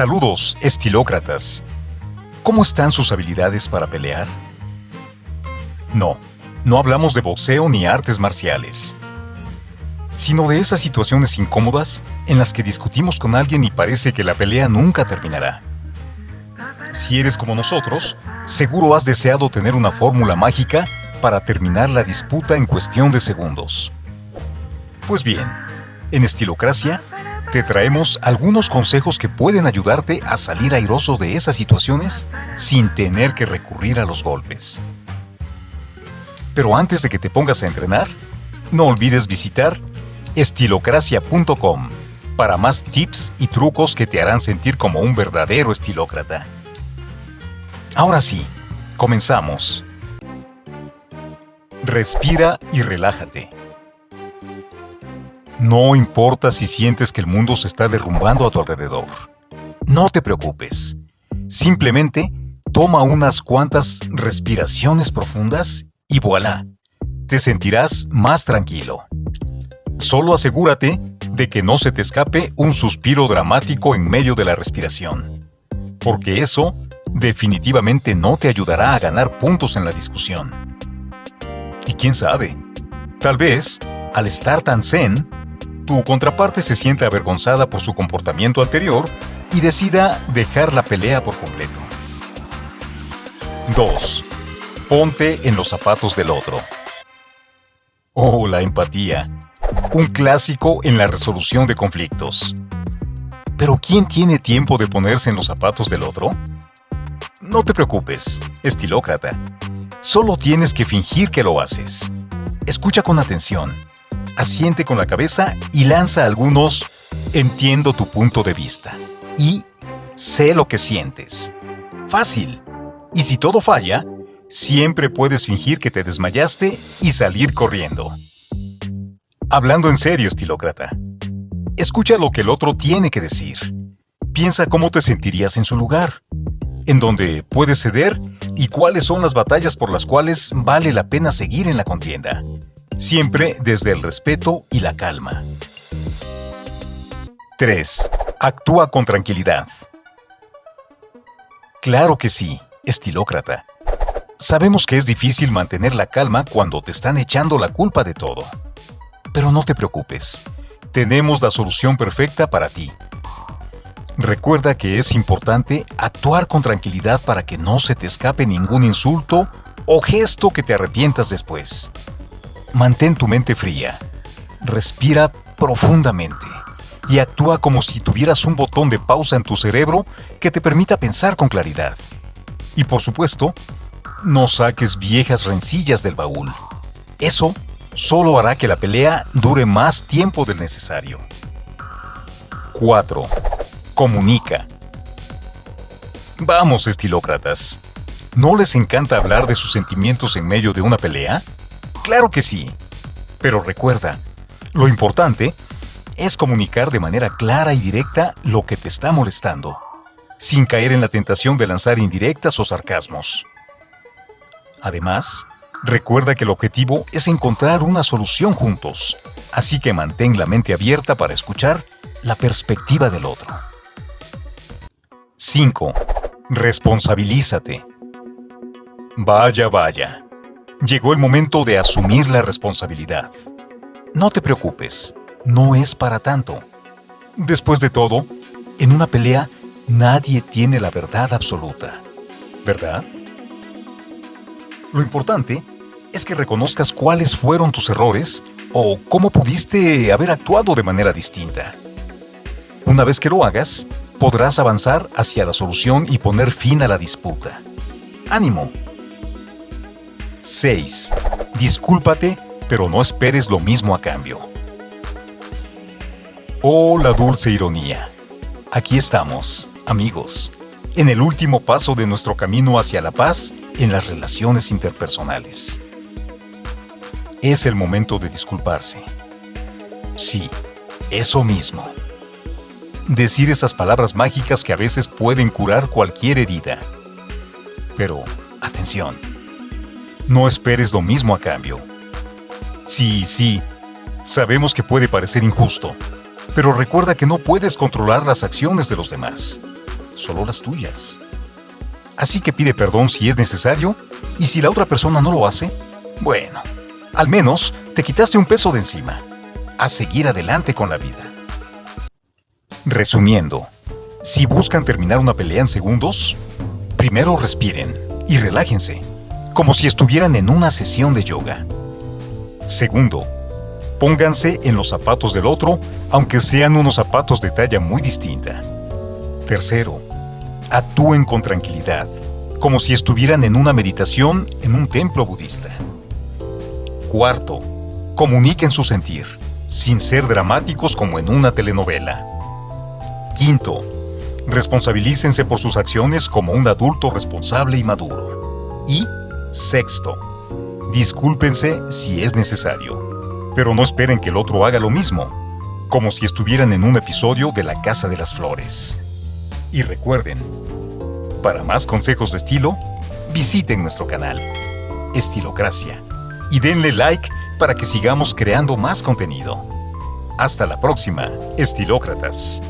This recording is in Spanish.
Saludos, estilócratas. ¿Cómo están sus habilidades para pelear? No, no hablamos de boxeo ni artes marciales, sino de esas situaciones incómodas en las que discutimos con alguien y parece que la pelea nunca terminará. Si eres como nosotros, seguro has deseado tener una fórmula mágica para terminar la disputa en cuestión de segundos. Pues bien, en Estilocracia te traemos algunos consejos que pueden ayudarte a salir airoso de esas situaciones sin tener que recurrir a los golpes. Pero antes de que te pongas a entrenar, no olvides visitar estilocracia.com para más tips y trucos que te harán sentir como un verdadero estilócrata. Ahora sí, comenzamos. Respira y relájate. No importa si sientes que el mundo se está derrumbando a tu alrededor. No te preocupes. Simplemente toma unas cuantas respiraciones profundas y voilà, te sentirás más tranquilo. Solo asegúrate de que no se te escape un suspiro dramático en medio de la respiración, porque eso definitivamente no te ayudará a ganar puntos en la discusión. Y quién sabe, tal vez, al estar tan zen, tu contraparte se siente avergonzada por su comportamiento anterior y decida dejar la pelea por completo. 2. Ponte en los zapatos del otro. Oh, la empatía. Un clásico en la resolución de conflictos. Pero ¿quién tiene tiempo de ponerse en los zapatos del otro? No te preocupes, estilócrata. Solo tienes que fingir que lo haces. Escucha con atención asiente con la cabeza y lanza algunos entiendo tu punto de vista y sé lo que sientes. Fácil. Y si todo falla, siempre puedes fingir que te desmayaste y salir corriendo. Hablando en serio, estilócrata. Escucha lo que el otro tiene que decir. Piensa cómo te sentirías en su lugar, en donde puedes ceder y cuáles son las batallas por las cuales vale la pena seguir en la contienda siempre desde el respeto y la calma. 3. Actúa con tranquilidad. Claro que sí, estilócrata. Sabemos que es difícil mantener la calma cuando te están echando la culpa de todo. Pero no te preocupes, tenemos la solución perfecta para ti. Recuerda que es importante actuar con tranquilidad para que no se te escape ningún insulto o gesto que te arrepientas después. Mantén tu mente fría. Respira profundamente y actúa como si tuvieras un botón de pausa en tu cerebro que te permita pensar con claridad. Y por supuesto, no saques viejas rencillas del baúl. Eso solo hará que la pelea dure más tiempo del necesario. 4. Comunica. Vamos, estilócratas. ¿No les encanta hablar de sus sentimientos en medio de una pelea? Claro que sí. Pero recuerda, lo importante es comunicar de manera clara y directa lo que te está molestando, sin caer en la tentación de lanzar indirectas o sarcasmos. Además, recuerda que el objetivo es encontrar una solución juntos, así que mantén la mente abierta para escuchar la perspectiva del otro. 5. Responsabilízate. Vaya, vaya. Llegó el momento de asumir la responsabilidad. No te preocupes, no es para tanto. Después de todo, en una pelea nadie tiene la verdad absoluta, ¿verdad? Lo importante es que reconozcas cuáles fueron tus errores o cómo pudiste haber actuado de manera distinta. Una vez que lo hagas, podrás avanzar hacia la solución y poner fin a la disputa. ¡Ánimo! 6. Discúlpate, pero no esperes lo mismo a cambio. Oh, la dulce ironía. Aquí estamos, amigos, en el último paso de nuestro camino hacia la paz en las relaciones interpersonales. Es el momento de disculparse. Sí, eso mismo. Decir esas palabras mágicas que a veces pueden curar cualquier herida. Pero, atención no esperes lo mismo a cambio. Sí, sí, sabemos que puede parecer injusto, pero recuerda que no puedes controlar las acciones de los demás. solo las tuyas. Así que pide perdón si es necesario y si la otra persona no lo hace, bueno, al menos te quitaste un peso de encima. A seguir adelante con la vida. Resumiendo, si buscan terminar una pelea en segundos, primero respiren y relájense, como si estuvieran en una sesión de yoga. Segundo, pónganse en los zapatos del otro, aunque sean unos zapatos de talla muy distinta. Tercero, actúen con tranquilidad, como si estuvieran en una meditación en un templo budista. Cuarto, comuniquen su sentir, sin ser dramáticos como en una telenovela. Quinto, responsabilícense por sus acciones como un adulto responsable y maduro. Y sexto, discúlpense si es necesario, pero no esperen que el otro haga lo mismo, como si estuvieran en un episodio de La Casa de las Flores. Y recuerden, para más consejos de estilo, visiten nuestro canal, Estilocracia, y denle like para que sigamos creando más contenido. Hasta la próxima, estilócratas.